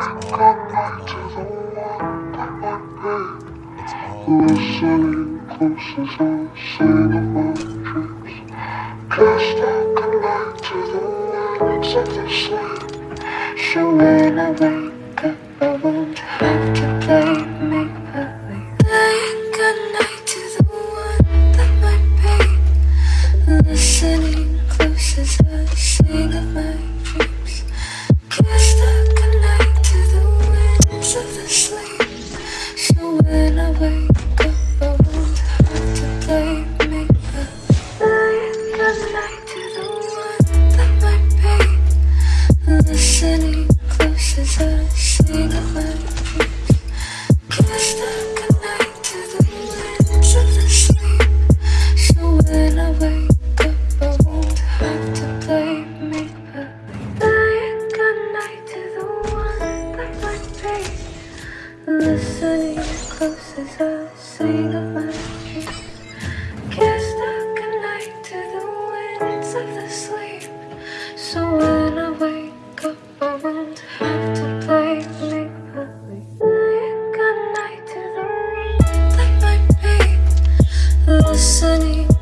night to the one that. It's all Listening close as I sing of my dreams. Cast out to the winds of the sleep. So when I wake up, I won't have to make believe. Saying goodnight to the one that might be. Listening close as I sing of my. When I sing of my dreams. Kiss the goodnight to the winds of the sleep. So when I wake up, I won't have to play make believe. Saying goodnight to the one that might be. Listening